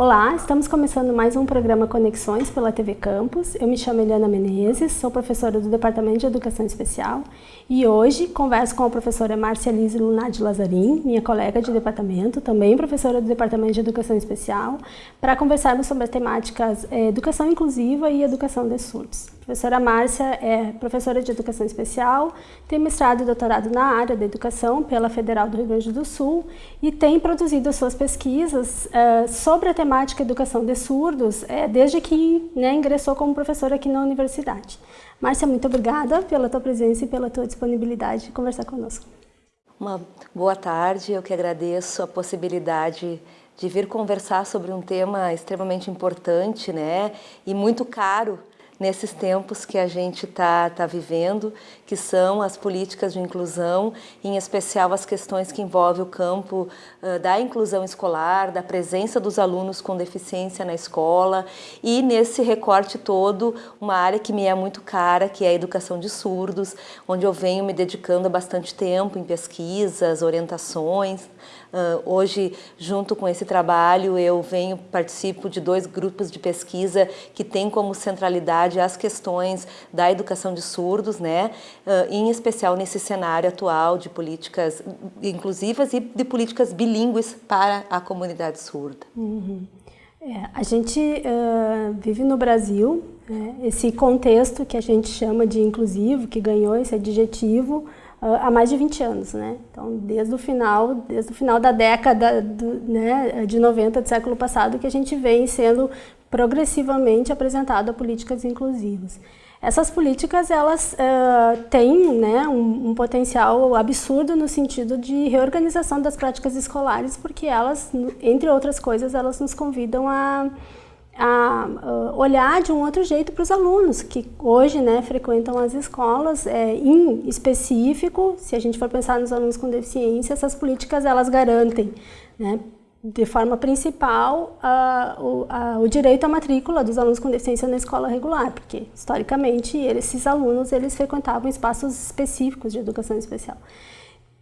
Olá, estamos começando mais um programa Conexões pela TV Campus. Eu me chamo Eliana Menezes, sou professora do Departamento de Educação Especial e hoje converso com a professora Márcia Lise Lunardi Lazarim, minha colega de departamento, também professora do Departamento de Educação Especial, para conversarmos sobre as temáticas é, Educação Inclusiva e Educação de Surdos. A professora Márcia é professora de Educação Especial, tem mestrado e doutorado na área da educação pela Federal do Rio Grande do Sul e tem produzido suas pesquisas uh, sobre a temática Educação de Surdos uh, desde que né, ingressou como professora aqui na universidade. Márcia, muito obrigada pela tua presença e pela tua disponibilidade de conversar conosco. Uma boa tarde, eu que agradeço a possibilidade de vir conversar sobre um tema extremamente importante né, e muito caro nesses tempos que a gente está tá vivendo, que são as políticas de inclusão, em especial as questões que envolvem o campo uh, da inclusão escolar, da presença dos alunos com deficiência na escola. E nesse recorte todo, uma área que me é muito cara, que é a educação de surdos, onde eu venho me dedicando há bastante tempo em pesquisas, orientações, Uh, hoje, junto com esse trabalho, eu venho, participo de dois grupos de pesquisa que têm como centralidade as questões da educação de surdos, né? Uh, em especial nesse cenário atual de políticas inclusivas e de políticas bilíngues para a comunidade surda. Uhum. É, a gente uh, vive no Brasil, né, esse contexto que a gente chama de inclusivo, que ganhou esse adjetivo, há mais de 20 anos, né? Então, desde o final, desde o final da década do, né, de 90 do século passado que a gente vem sendo progressivamente apresentado a políticas inclusivas. Essas políticas, elas uh, têm né, um, um, potencial absurdo no sentido de reorganização das práticas escolares, porque elas, entre outras coisas, elas nos convidam a a olhar de um outro jeito para os alunos que hoje né, frequentam as escolas. É, em específico, se a gente for pensar nos alunos com deficiência, essas políticas elas garantem, né, de forma principal, a, o, a, o, direito à matrícula dos alunos com deficiência na escola regular, porque historicamente esses alunos eles frequentavam espaços específicos de educação especial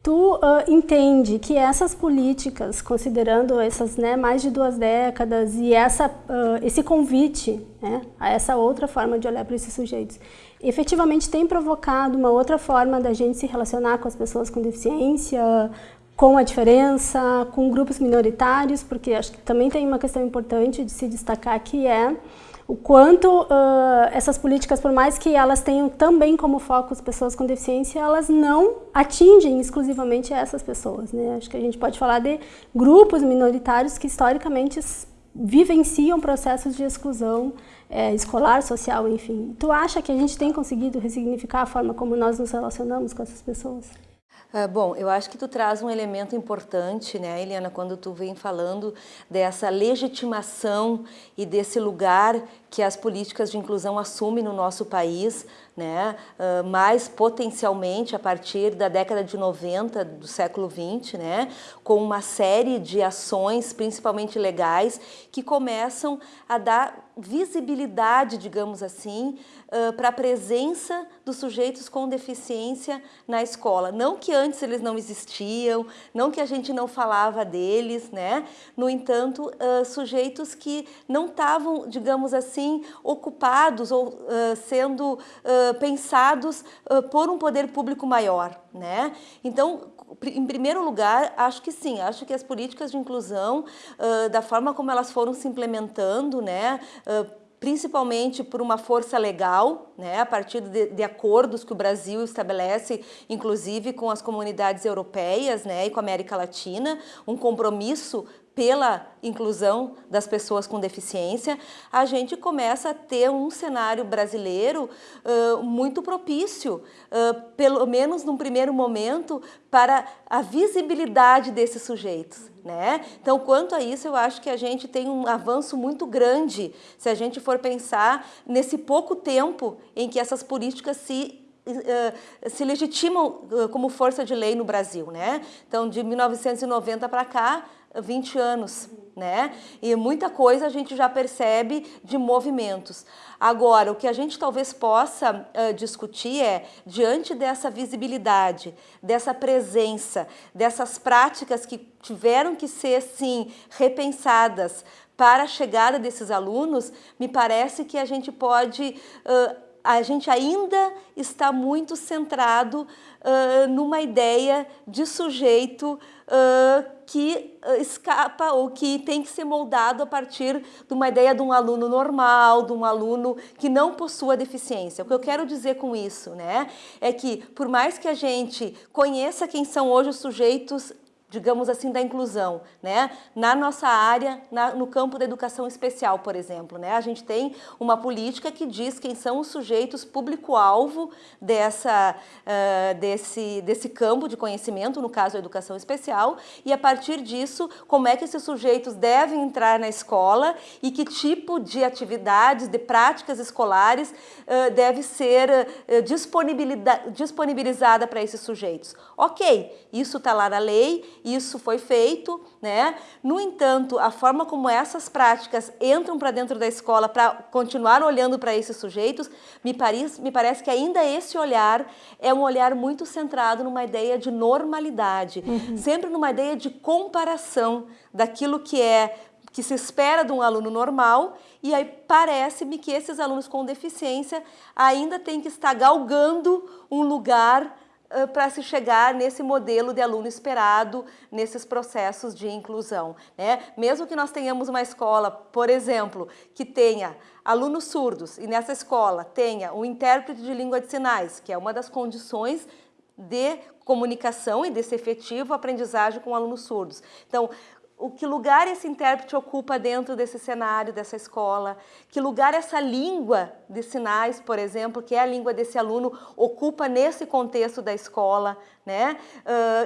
tu uh, entende que essas políticas, considerando essas né, mais de duas décadas e essa, uh, esse convite né, a essa outra forma de olhar para esses sujeitos, efetivamente tem provocado uma outra forma da gente se relacionar com as pessoas com deficiência, com a diferença, com grupos minoritários, porque acho que também tem uma questão importante de se destacar que é o quanto uh, essas políticas, por mais que elas tenham também como foco as pessoas com deficiência, elas não atingem exclusivamente essas pessoas. Né? Acho que a gente pode falar de grupos minoritários que historicamente vivenciam processos de exclusão é, escolar, social, enfim. Tu acha que a gente tem conseguido ressignificar a forma como nós nos relacionamos com essas pessoas? Ah, bom, eu acho que tu traz um elemento importante, né, Eliana, quando tu vem falando dessa legitimação e desse lugar que as políticas de inclusão assumem no nosso país, né, uh, mais potencialmente a partir da década de 90 do século 20, né, com uma série de ações, principalmente legais, que começam a dar visibilidade, digamos assim, uh, para a presença dos sujeitos com deficiência na escola. Não que antes eles não existiam, não que a gente não falava deles, né? No entanto, uh, sujeitos que não estavam, digamos assim, ocupados ou uh, sendo pensados por um poder público maior, né? Então, em primeiro lugar, acho que sim, acho que as políticas de inclusão, da forma como elas foram se implementando, né, principalmente por uma força legal, né, a partir de, de, acordos que o Brasil estabelece, inclusive com as comunidades europeias né, e com a América Latina, um compromisso pela inclusão das pessoas com deficiência, a gente começa a ter um cenário brasileiro uh, muito propício, uh, pelo menos num primeiro momento, para a visibilidade desses sujeitos. Né? Então, quanto a isso, eu acho que a gente tem um avanço muito grande se a gente for pensar nesse pouco tempo em que essas políticas se Uh, se legitimam uh, como força de lei no Brasil, né? Então, de 1990 para cá, 20 anos, né? E muita coisa a gente já percebe de movimentos. Agora, o que a gente talvez possa uh, discutir é, diante dessa visibilidade, dessa presença, dessas práticas que tiveram que ser, sim, repensadas para a chegada desses alunos, me parece que a gente pode uh, a gente ainda está muito centrado uh, numa ideia de sujeito uh, que escapa ou que tem que ser moldado a partir de uma ideia de um aluno normal, de um aluno que não possua deficiência. O que eu quero dizer com isso né, é que, por mais que a gente conheça quem são hoje os sujeitos digamos assim, da inclusão, né? Na nossa área, na, no campo da educação especial, por exemplo, né? A gente tem uma política que diz quem são os sujeitos público-alvo dessa, uh, desse, desse campo de conhecimento, no caso a educação especial, e a partir disso, como é que esses sujeitos devem entrar na escola e que tipo de atividades, de práticas escolares uh, deve ser uh, disponibilizada para esses sujeitos. Ok, isso está lá na lei, isso foi feito, né? No entanto, a forma como essas práticas entram para dentro da escola para continuar olhando para esses sujeitos, me parece, me parece que ainda esse olhar é um olhar muito centrado numa ideia de normalidade, uhum. sempre numa ideia de comparação daquilo que é que se espera de um aluno normal e aí parece-me que esses alunos com deficiência ainda têm que estar galgando um lugar para se chegar nesse modelo de aluno esperado, nesses processos de inclusão. Né? Mesmo que nós tenhamos uma escola, por exemplo, que tenha alunos surdos e nessa escola tenha um intérprete de língua de sinais, que é uma das condições de comunicação e desse efetivo aprendizagem com alunos surdos. Então, o que lugar esse intérprete ocupa dentro desse cenário, dessa escola, que lugar essa língua de sinais, por exemplo, que é a língua desse aluno, ocupa nesse contexto da escola, né?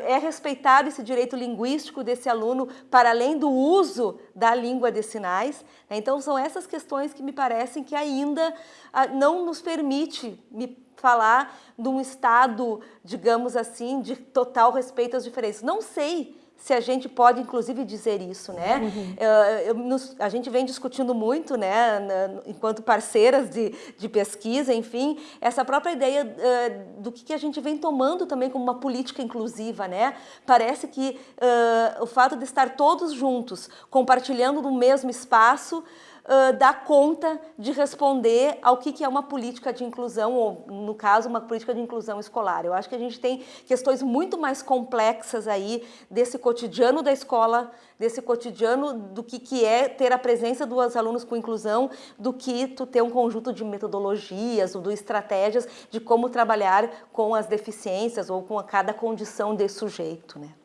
é respeitado esse direito linguístico desse aluno para além do uso da língua de sinais. Né? Então, são essas questões que me parecem que ainda ah, não nos permite me falar de um estado, digamos assim, de total respeito às diferenças. Não sei se a gente pode, inclusive, dizer isso, né? Uhum. Eu, eu, nos, a gente vem discutindo muito, né, na, enquanto parceiras de, de pesquisa, enfim, essa própria ideia uh, do que, que, a gente vem tomando também como uma política inclusiva, né? Parece que uh, o fato de estar todos juntos, compartilhando no mesmo espaço, uh, dá conta de responder ao que, que é uma política de inclusão, ou no caso, uma política de inclusão escolar. Eu acho que a gente tem questões muito mais complexas aí desse cotidiano da escola, desse cotidiano do que, que é ter a presença dos alunos com inclusão, do que tu ter um conjunto de metodologias ou de estratégias de como trabalhar com as deficiências ou com cada condição de sujeito, né?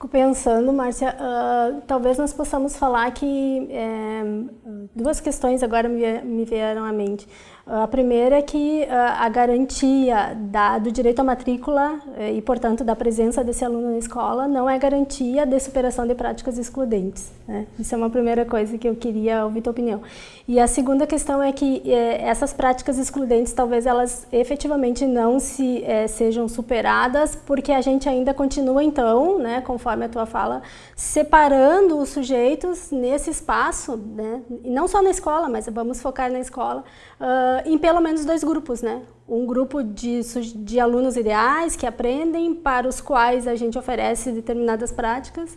Fico pensando, Márcia, uh, talvez nós possamos falar que é, duas questões agora me, me vieram à mente. A primeira é que a garantia da, do direito à matrícula eh, e, portanto, da presença desse aluno na escola não é garantia de superação de práticas excludentes. Né? Isso é uma primeira coisa que eu queria ouvir tua opinião. E a segunda questão é que eh, essas práticas excludentes talvez elas efetivamente não se eh, sejam superadas porque a gente ainda continua então, né, conforme a tua fala, separando os sujeitos nesse espaço, né, e não só na escola, mas vamos focar na escola, uh, em pelo menos dois grupos, né? Um grupo de, de alunos ideais que aprendem, para os quais a gente oferece determinadas práticas,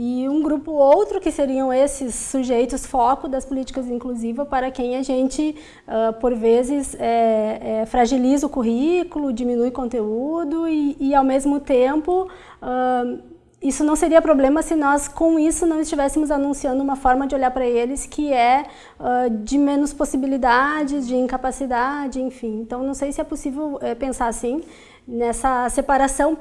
e um grupo outro que seriam esses sujeitos foco das políticas inclusivas para quem a gente, uh, por vezes, é, é, fragiliza o currículo, diminui conteúdo e, e ao mesmo tempo, uh, isso não seria problema se nós, com isso, não estivéssemos anunciando uma forma de olhar para eles que é uh, de menos possibilidades, de incapacidade, enfim. Então, não sei se é possível é, pensar assim, nessa separação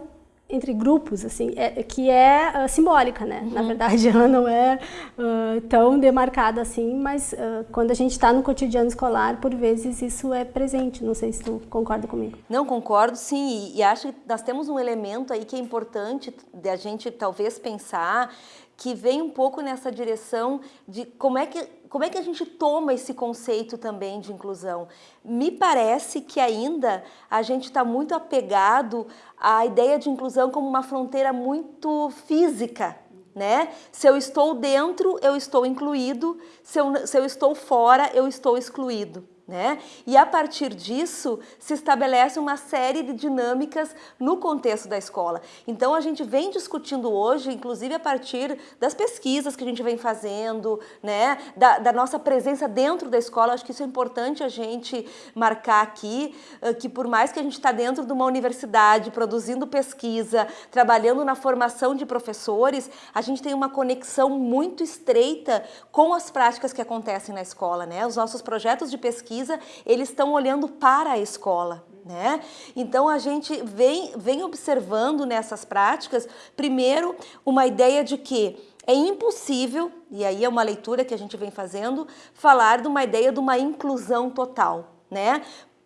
entre grupos, assim, é, que é uh, simbólica, né? Uhum. Na verdade, ela não é uh, tão demarcada assim, mas uh, quando a gente está no cotidiano escolar, por vezes isso é presente. Não sei se tu concorda comigo. Não, concordo sim, e, e acho que nós temos um elemento aí que é importante de a gente talvez pensar, que vem um pouco nessa direção de como é que, como é que a gente toma esse conceito também de inclusão. Me parece que ainda a gente está muito apegado à ideia de inclusão como uma fronteira muito física, né? Se eu estou dentro, eu estou incluído, se eu, se eu estou fora, eu estou excluído. Né? E a partir disso se estabelece uma série de dinâmicas no contexto da escola. Então a gente vem discutindo hoje, inclusive a partir das pesquisas que a gente vem fazendo, né? da, da nossa presença dentro da escola, acho que isso é importante a gente marcar aqui, que por mais que a gente está dentro de uma universidade, produzindo pesquisa, trabalhando na formação de professores, a gente tem uma conexão muito estreita com as práticas que acontecem na escola. Né? Os nossos projetos de pesquisa pesquisa, eles estão olhando para a escola. Né? Então a gente vem, vem observando nessas práticas, primeiro, uma ideia de que é impossível, e aí é uma leitura que a gente vem fazendo, falar de uma ideia de uma inclusão total, né?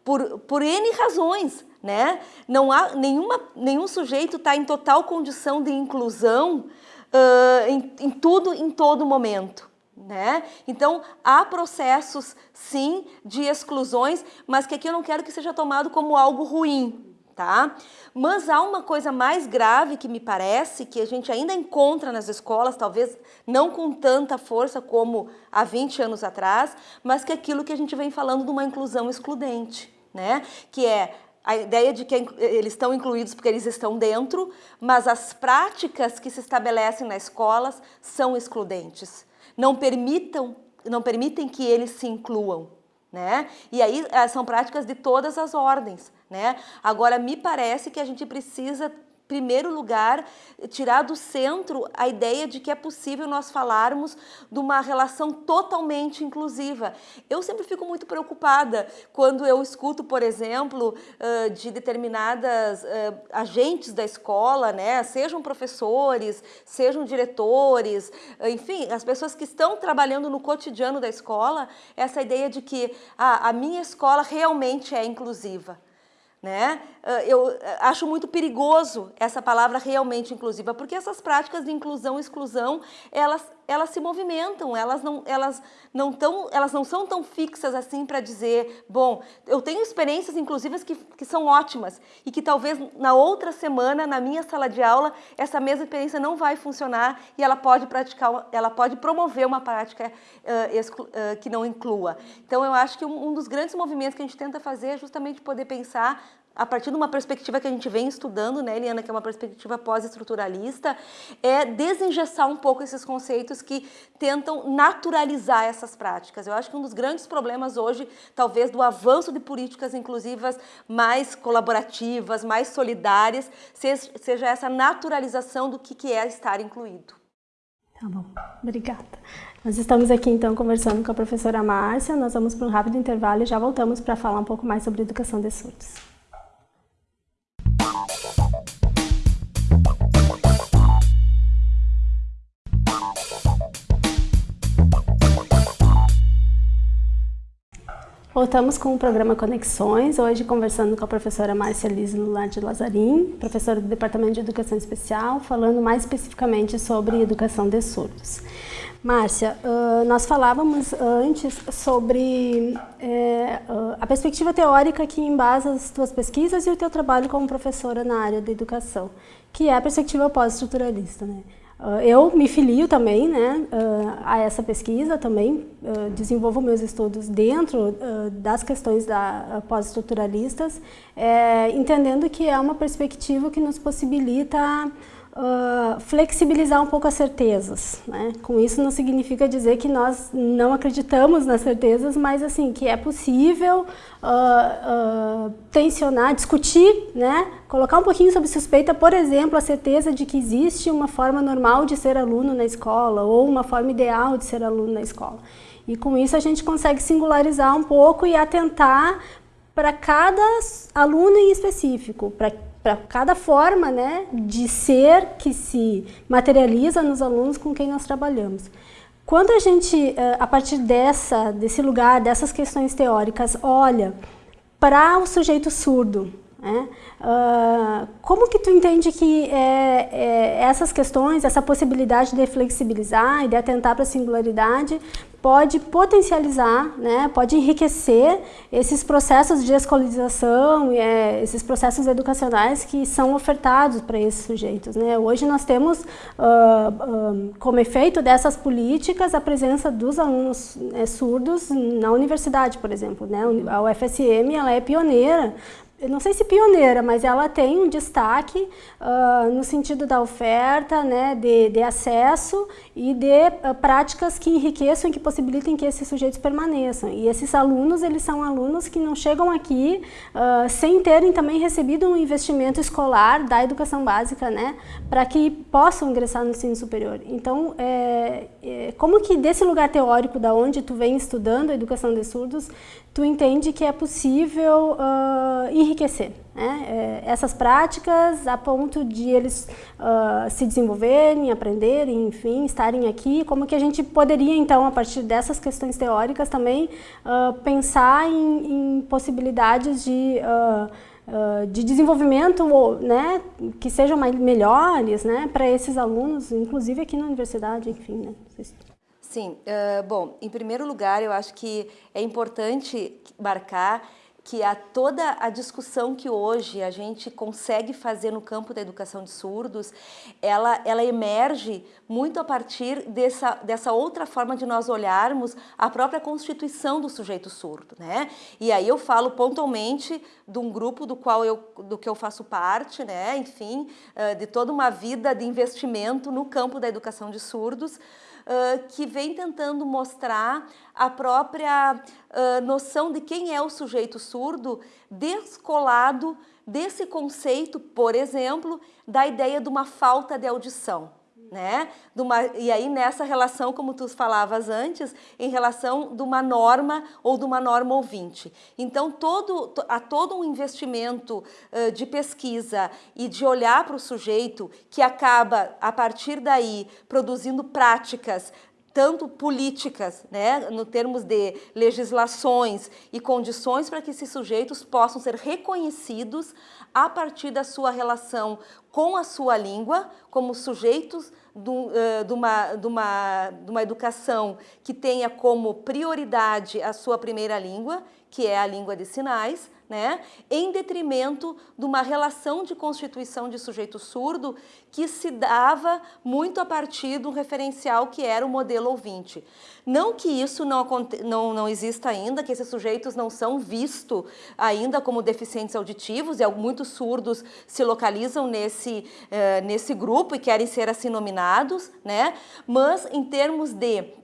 Por, por N razões, né? Não há nenhuma, nenhum sujeito está em total condição de inclusão uh, em, em tudo, em todo momento. Né? Então, há processos, sim, de exclusões, mas que aqui eu não quero que seja tomado como algo ruim, tá? Mas há uma coisa mais grave que me parece, que a gente ainda encontra nas escolas, talvez não com tanta força como há 20 anos atrás, mas que é aquilo que a gente vem falando de uma inclusão excludente, né? Que é a ideia de que eles estão incluídos porque eles estão dentro, mas as práticas que se estabelecem nas escolas são excludentes não permitam, não permitem que eles se incluam. Né? E aí eh, são práticas de todas as ordens. Né? Agora, me parece que a gente precisa primeiro lugar, tirar do centro a ideia de que é possível nós falarmos de uma relação totalmente inclusiva. Eu sempre fico muito preocupada quando eu escuto, por exemplo, de determinadas agentes da escola, né, sejam professores, sejam diretores, enfim, as pessoas que estão trabalhando no cotidiano da escola, essa ideia de que ah, a minha escola realmente é inclusiva. Né? Ah, eu ah, acho muito perigoso essa palavra realmente inclusiva, porque essas práticas de inclusão e exclusão, elas, elas se movimentam, elas não, elas, não tão, elas não são tão fixas assim para dizer, bom, eu tenho experiências inclusivas que, que são ótimas e que talvez na outra semana, na minha sala de aula, essa mesma experiência não vai funcionar e ela pode praticar, ela pode promover uma prática uh, exclu, uh, que não inclua. Então eu acho que um, um dos grandes movimentos que a gente tenta fazer é justamente poder pensar a partir de uma perspectiva que a gente vem estudando, né, Eliana, que é uma perspectiva pós-estruturalista, é desengessar um pouco esses conceitos que tentam naturalizar essas práticas. Eu acho que um dos grandes problemas hoje, talvez, do avanço de políticas inclusivas mais colaborativas, mais solidárias, seja essa naturalização do que é estar incluído. Tá bom, obrigada. Nós estamos aqui então conversando com a professora Márcia, nós vamos para um rápido intervalo e já voltamos para falar um pouco mais sobre educação de surdos. Voltamos com o programa Conexões, hoje conversando com a professora Márcia Liz Lular Lazarim, professora do Departamento de Educação Especial, falando mais especificamente sobre educação de surdos. Márcia, nós falávamos antes sobre a perspectiva teórica que embasa as tuas pesquisas e o teu trabalho como professora na área da educação, que é a perspectiva pós-estruturalista. Né? Ah, eu me filio também né, ah, a essa pesquisa, também ah, desenvolvo meus estudos dentro das questões da, pós-estruturalistas, é, entendendo que é uma perspectiva que nos possibilita uh, flexibilizar um pouco as certezas. Né? Com isso não significa dizer que nós não acreditamos nas certezas, mas assim, que é possível uh, uh, tensionar, discutir, né? colocar um pouquinho sob suspeita, por exemplo, a certeza de que existe uma forma normal de ser aluno na escola ou uma forma ideal de ser aluno na escola. E com isso a gente consegue singularizar um pouco e atentar para cada aluno em específico, para para cada forma né, de ser que se materializa nos alunos com quem nós trabalhamos. Quando a gente, eh, a partir dessa, desse lugar, dessas questões teóricas, olha para o sujeito surdo, né, uh, como que tu entende que é, é, essas questões, essa possibilidade de flexibilizar e de atentar para a singularidade, pode potencializar, né, pode enriquecer esses processos de escolarização, é, esses processos educacionais que são ofertados para esses sujeitos. Né. Hoje nós temos, uh, uh, como efeito dessas políticas, a presença dos alunos né, surdos na universidade, por exemplo. Né. A UFSM ela é pioneira não sei se pioneira, mas ela tem um destaque uh, no sentido da oferta, né, de, de acesso e de uh, práticas que enriqueçam e que possibilitem que esses sujeitos permaneçam. E esses alunos, eles são alunos que não chegam aqui uh, sem terem também recebido um investimento escolar da educação básica, né, para que possam ingressar no ensino superior. Então, é, é, como que desse lugar teórico da onde tu vem estudando a educação de surdos, tu entende que é possível uh, enriquecer né? é, essas práticas a ponto de eles uh, se desenvolverem, aprenderem, enfim, estarem aqui, como que a gente poderia então, a partir dessas questões teóricas também, uh, pensar em, em, possibilidades de de desenvolvimento né, que sejam mais, melhores né, para esses alunos, inclusive aqui na universidade, enfim. Né, Sim, uh, bom, em primeiro lugar, eu acho que é importante marcar que a toda a discussão que hoje a gente consegue fazer no campo da educação de surdos, ela, ela emerge muito a partir dessa, dessa outra forma de nós olharmos a própria constituição do sujeito surdo, né? E aí eu falo pontualmente de um grupo do qual eu, do que eu faço parte, né? Enfim, de toda uma vida de investimento no campo da educação de surdos, que vem tentando mostrar a própria uh, noção de quem é o sujeito surdo descolado desse conceito, por exemplo, da ideia de uma falta de audição né? Uma, e aí nessa relação, como tu falavas antes, em relação de uma norma ou de uma norma ouvinte. Então todo, há todo um investimento uh, de pesquisa e de olhar para o sujeito que acaba, a partir daí, produzindo práticas tanto políticas, né, no termos de legislações e condições para que esses sujeitos possam ser reconhecidos a partir da sua relação com a sua língua, como sujeitos do, uh, de, uma, de, uma, de uma educação que tenha como prioridade a sua primeira língua, que é a língua de sinais, né, em detrimento de uma relação de constituição de sujeito surdo que se dava muito a partir um referencial que era o modelo ouvinte. Não que isso não, não, não exista ainda, que esses sujeitos não são vistos ainda como deficientes auditivos, e muitos surdos se localizam nesse, eh, nesse grupo e querem ser assim nominados, né? mas em termos de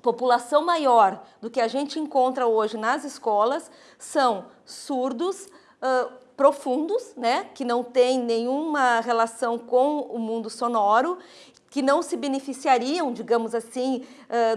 população maior do que a gente encontra hoje nas escolas são surdos uh, profundos, né, que não têm nenhuma relação com o mundo sonoro que não se beneficiariam, digamos assim,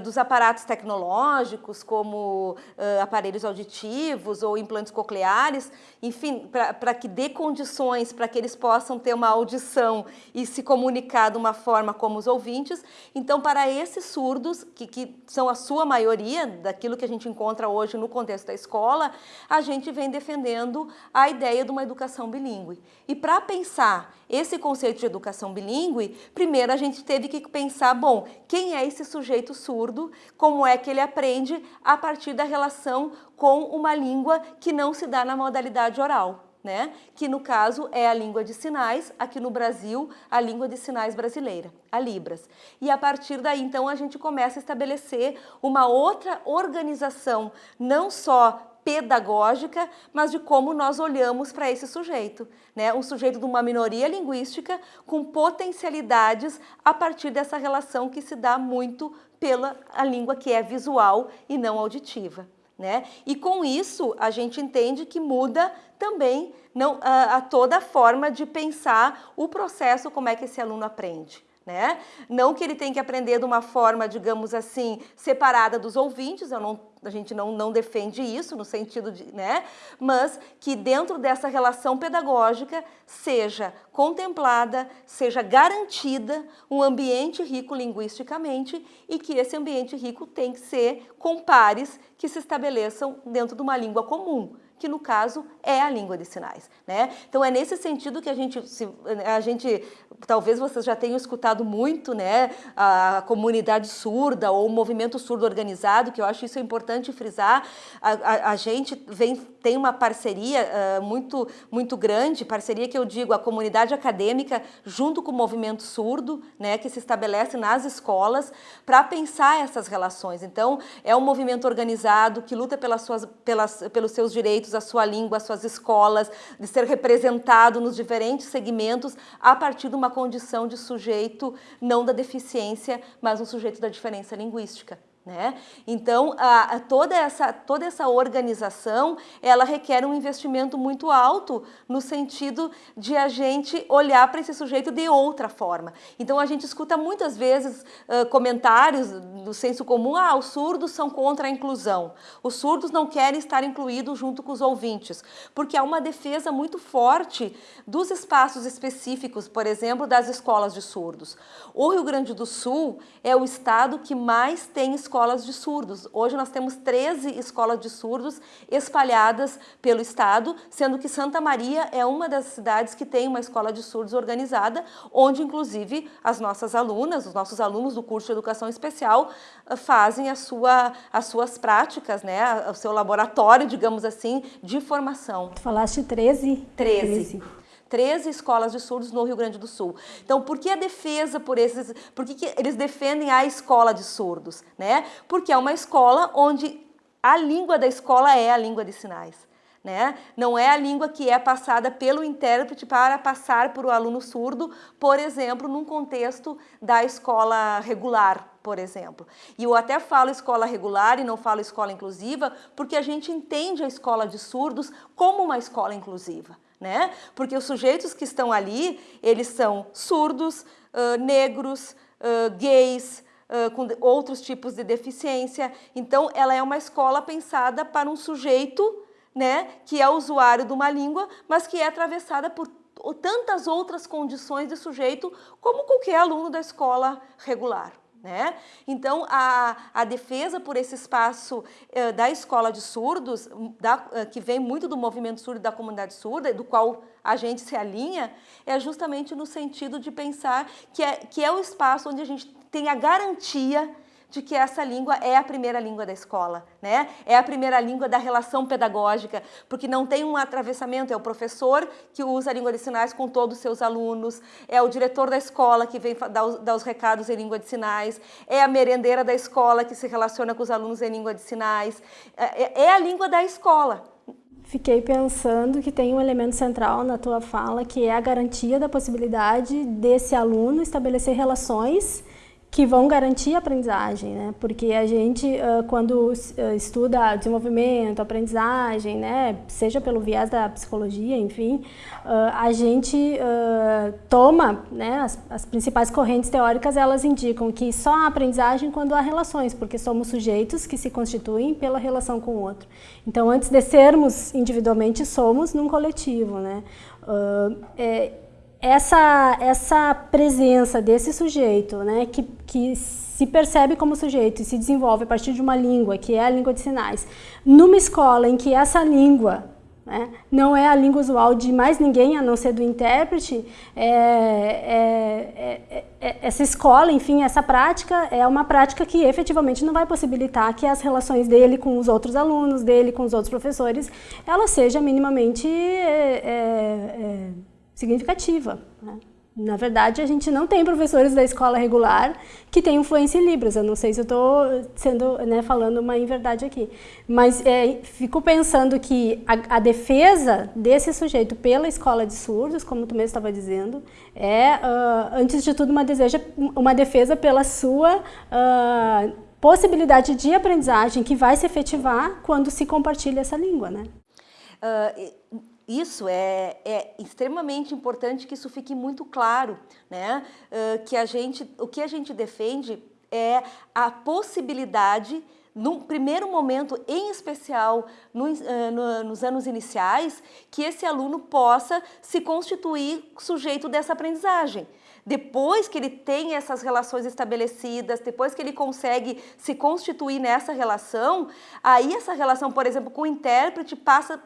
dos aparatos tecnológicos, como aparelhos auditivos ou implantes cocleares, enfim, para que dê condições para que eles possam ter uma audição e se comunicar de uma forma como os ouvintes. Então, para esses surdos, que, que são a sua maioria, daquilo que a gente encontra hoje no contexto da escola, a gente vem defendendo a ideia de uma educação bilíngue. E para pensar esse conceito de educação bilíngue, primeiro a gente teve que pensar, bom, quem é esse sujeito surdo, como é que ele aprende a partir da relação com uma língua que não se dá na modalidade oral. Né? que no caso é a língua de sinais, aqui no Brasil, a língua de sinais brasileira, a Libras. E a partir daí, então, a gente começa a estabelecer uma outra organização, não só pedagógica, mas de como nós olhamos para esse sujeito. Né? Um sujeito de uma minoria linguística com potencialidades a partir dessa relação que se dá muito pela a língua que é visual e não auditiva. Né? E com isso a gente entende que muda também não, a, a toda a forma de pensar o processo, como é que esse aluno aprende. Né? Não que ele tenha que aprender de uma forma, digamos assim, separada dos ouvintes, não, a gente não, não defende isso no sentido de, né? Mas que dentro dessa relação pedagógica seja contemplada, seja garantida um ambiente rico linguisticamente e que esse ambiente rico tem que ser com pares que se estabeleçam dentro de uma língua comum que no caso é a língua de sinais. Né? Então é nesse sentido que a gente, se, a gente, talvez vocês já tenham escutado muito né, a comunidade surda ou o movimento surdo organizado, que eu acho isso importante frisar, a, a, a gente vem, tem uma parceria uh, muito, muito grande, parceria que eu digo, a comunidade acadêmica junto com o movimento surdo, né, que se estabelece nas escolas para pensar essas relações. Então, é um movimento organizado que luta pelas suas, pelas, pelos seus direitos, a sua língua, as suas escolas, de ser representado nos diferentes segmentos a partir de uma condição de sujeito não da deficiência, mas um sujeito da diferença linguística. Né? Então, a, a, toda, essa, toda essa organização, ela requer um investimento muito alto no sentido de a gente olhar para esse sujeito de outra forma. Então, a gente escuta muitas vezes uh, comentários do senso comum, ah, os surdos são contra a inclusão, os surdos não querem estar incluídos junto com os ouvintes, porque há uma defesa muito forte dos espaços específicos, por exemplo, das escolas de surdos. O Rio Grande do Sul é o estado que mais tem escolas escolas de surdos. Hoje nós temos 13 escolas de surdos espalhadas pelo estado, sendo que Santa Maria é uma das cidades que tem uma escola de surdos organizada, onde inclusive as nossas alunas, os nossos alunos do curso de Educação Especial eh, fazem a sua, as suas práticas, né, o seu laboratório, digamos assim, de formação. Tu falaste 13? 13. 13. 13 escolas de surdos no Rio Grande do Sul. Então, por que a defesa por esses, por que, que eles defendem a escola de surdos? Né? Porque é uma escola onde a língua da escola é a língua de sinais. Né? Não é a língua que é passada pelo intérprete para passar para o aluno surdo, por exemplo, num contexto da escola regular, por exemplo. E eu até falo escola regular e não falo escola inclusiva, porque a gente entende a escola de surdos como uma escola inclusiva né? Porque os sujeitos que estão ali, eles são surdos, uh, negros, uh, gays, uh, com outros tipos de deficiência. Então, ela é uma escola pensada para um sujeito, né, que é usuário de uma língua, mas que é atravessada por tantas outras condições de sujeito como qualquer aluno da escola regular. Né? Então, a, a defesa por esse espaço eh, da escola de surdos, da, eh, que vem muito do movimento surdo da comunidade surda, do qual a gente se alinha, é justamente no sentido de pensar que é, que é o espaço onde a gente tem a garantia de que essa língua é a primeira língua da escola, né? É a primeira língua da relação pedagógica, porque não tem um atravessamento, é o professor que usa a língua de sinais com todos os seus alunos, é o diretor da escola que vem dar os, dar os recados em língua de sinais, é a merendeira da escola que se relaciona com os alunos em língua de sinais, é, é, é a língua da escola, Fiquei pensando que tem um elemento central na tua fala, que é a garantia da possibilidade desse aluno estabelecer relações que vão garantir a aprendizagem, né? Porque a gente, quando estuda desenvolvimento, aprendizagem, né? Seja pelo viés da psicologia, enfim, a gente toma, né? As, as principais correntes teóricas, elas indicam que só há aprendizagem quando há relações, porque somos sujeitos que se constituem pela relação com o outro. Então, antes de sermos individualmente, somos num coletivo, né? É, essa, essa presença desse sujeito, né, que, que se percebe como sujeito e se desenvolve a partir de uma língua, que é a língua de sinais, numa escola em que essa língua né, não é a língua usual de mais ninguém, a não ser do intérprete, é, é, é, é essa escola, enfim, essa prática é uma prática que efetivamente não vai possibilitar que as relações dele com os outros alunos, dele com os outros professores, ela seja minimamente é, é, significativa. Né? Na verdade, a gente não tem professores da escola regular que têm influência em Libras. Eu não sei se eu estou sendo né, falando uma inverdade aqui. Mas é, fico pensando que a, a, defesa desse sujeito pela escola de surdos, como tu mesmo estava dizendo, é, uh, antes de tudo, uma, deseja, uma defesa pela sua uh, possibilidade de aprendizagem que vai se efetivar quando se compartilha essa língua. Né? Uh, isso é, é, extremamente importante que isso fique muito claro, né? Uh, que a gente, o que a gente defende é a possibilidade num primeiro momento, em especial no, uh, no, nos anos iniciais, que esse aluno possa se constituir sujeito dessa aprendizagem. Depois que ele tem essas relações estabelecidas, depois que ele consegue se constituir nessa relação, aí essa relação, por exemplo, com o intérprete passa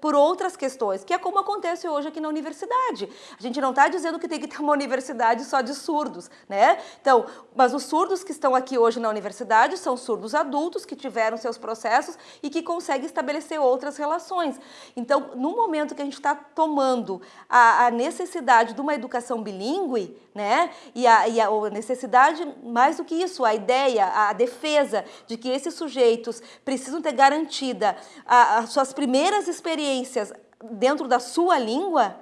por outras questões, que é como acontece hoje aqui na universidade. A gente não está dizendo que tem que ter uma universidade só de surdos, né? Então, mas os surdos que estão aqui hoje na universidade são surdos adultos que tiveram seus processos e que conseguem estabelecer outras relações. Então, no momento que a gente está tomando a, a, necessidade de uma educação bilíngue, né? E a, e a necessidade, mais do que isso, a ideia, a defesa de que esses sujeitos precisam ter garantida as suas primeiras experiências dentro da sua língua,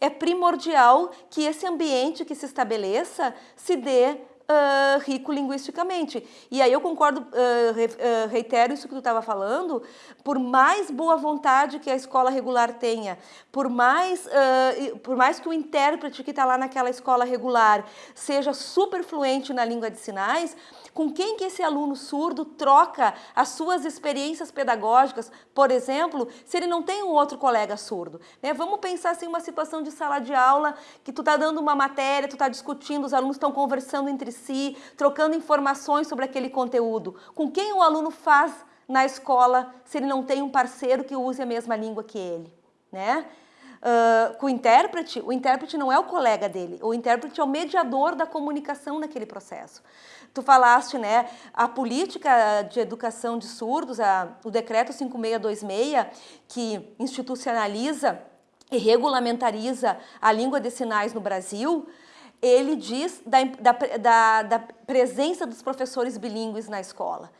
é primordial que esse ambiente que se estabeleça se dê Uh, rico linguisticamente. E aí eu concordo, uh, reitero isso que tu estava falando, por mais boa vontade que a escola regular tenha, por mais, por mais que o intérprete que está lá naquela escola regular seja super fluente na língua de sinais, com quem que esse aluno surdo troca as suas experiências pedagógicas, por exemplo, se ele não tem um outro colega surdo. Né? Vamos pensar assim uma situação de sala de aula, que tu está dando uma matéria, tu está discutindo, os alunos estão conversando entre si, trocando informações sobre aquele conteúdo. Com quem o aluno faz na escola se ele não tem um parceiro que use a mesma língua que ele? Né? Uh, com o intérprete, o intérprete não é o colega dele, o intérprete é o mediador da comunicação naquele processo. Tu falaste, né, a política de educação de surdos, a, o decreto 5626, que institucionaliza e regulamentariza a língua de sinais no Brasil, ele diz da, da, da, da presença dos professores bilíngues na escola.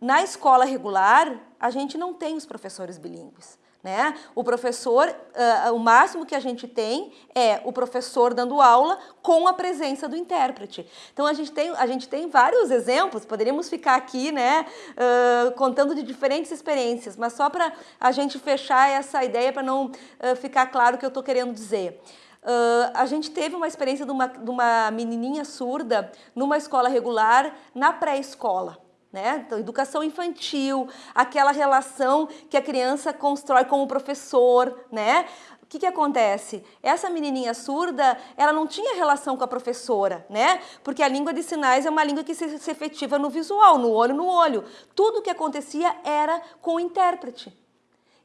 Na escola regular, a gente não tem os professores bilíngues. Né? O professor, uh, o máximo que a gente tem é o professor dando aula com a presença do intérprete. Então a gente tem, a gente tem vários exemplos, poderíamos ficar aqui né, uh, contando de diferentes experiências, mas só para a gente fechar essa ideia, para não uh, ficar claro o que eu estou querendo dizer. Uh, a gente teve uma experiência de uma, de uma menininha surda numa escola regular na pré-escola. Né? Então, educação infantil, aquela relação que a criança constrói com o professor, né? O que, que acontece? Essa menininha surda, ela não tinha relação com a professora, né? Porque a língua de sinais é uma língua que se, se efetiva no visual, no olho no olho. Tudo o que acontecia era com o intérprete.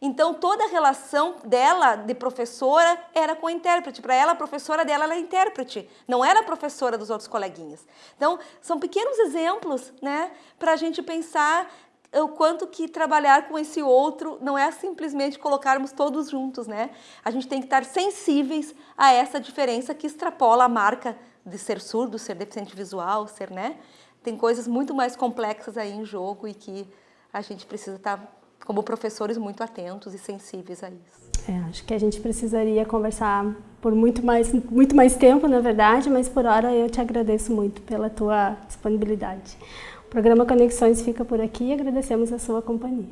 Então, toda a relação dela de professora era com a intérprete. Para ela, a professora dela era intérprete, não era professora dos outros coleguinhas. Então, são pequenos exemplos né, para a gente pensar o quanto que trabalhar com esse outro não é simplesmente colocarmos todos juntos, né? A gente tem que estar sensíveis a essa diferença que extrapola a marca de ser surdo, ser deficiente visual, ser, né? Tem coisas muito mais complexas aí em jogo e que a gente precisa estar como professores muito atentos e sensíveis a isso. É, acho que a gente precisaria conversar por muito mais, muito mais tempo, na verdade, mas por hora eu te agradeço muito pela tua disponibilidade. O programa Conexões fica por aqui e agradecemos a sua companhia.